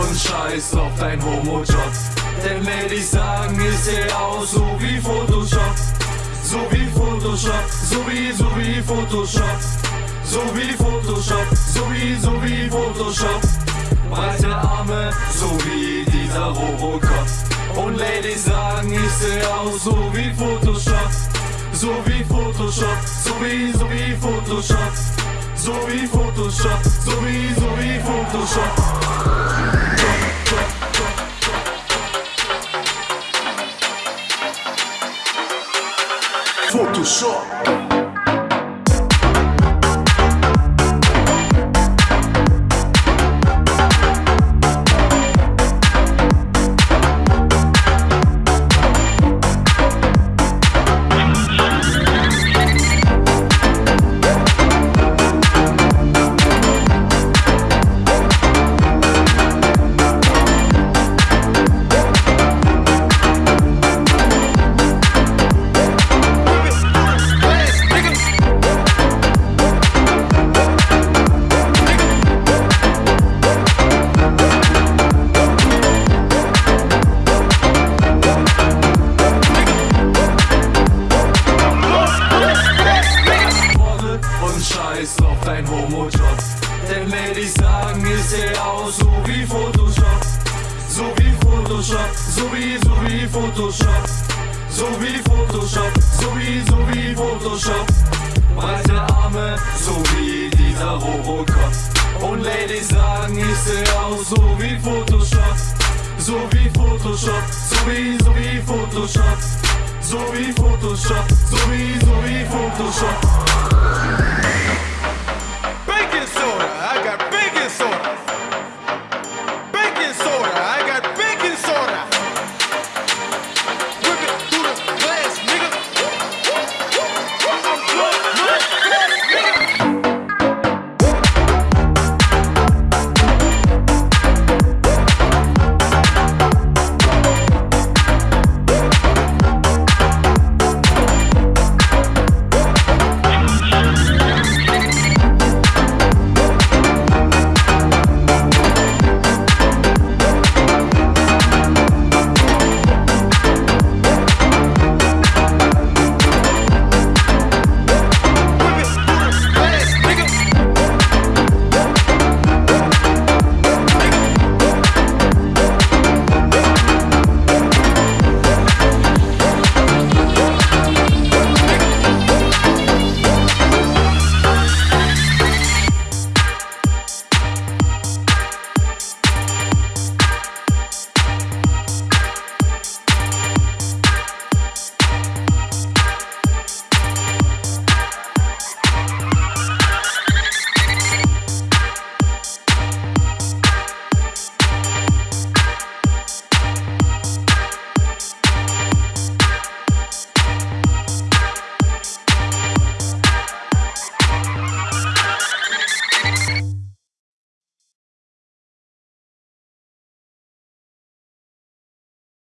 und scheiß auf dein Homo-Job. Denn Ladies sagen, ich seh aus so wie Photoshop. So wie Photoshop, so wie, so wie Photoshop. So wie Photoshop, so wie, so wie Photoshop. Breite Arme, so wie dieser Robocop. Und Ladies sagen, ich seh aus so wie Photoshop. So wie Photoshop, so wie, so wie Photoshop. So wie Photoshop, so wie, so wie Photoshop. Photoshop. Scheiß auf dein Homo-Job. Denn Ladies sagen, ich seh aus so wie Photoshop. So wie Photoshop, so wie, so wie Photoshop. So wie Photoshop, so wie, so wie Photoshop. Breite Arme, so wie dieser Robocop. Und Ladies sagen, ich seh aus so wie Photoshop. So wie Photoshop, so wie, so wie Photoshop. So wie Photoshop, so wie, so wie Photoshop.